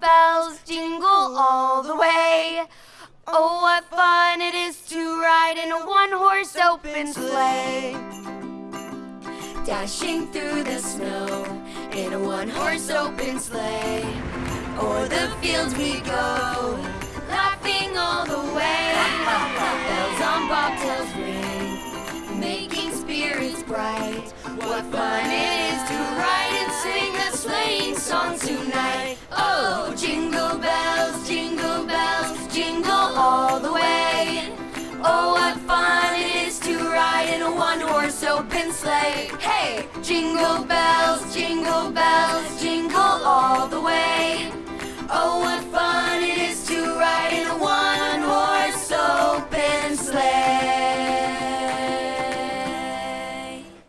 Bells jingle all the way. Oh, what fun it is to ride in a one-horse open sleigh. Dashing through the snow in a one-horse open sleigh. O'er the fields we go, laughing all the way. Bells on bobtails ring, making spirits bright. What fun it is to ride. Oh, what fun it is to ride in a one-horse open sleigh. Hey, jingle.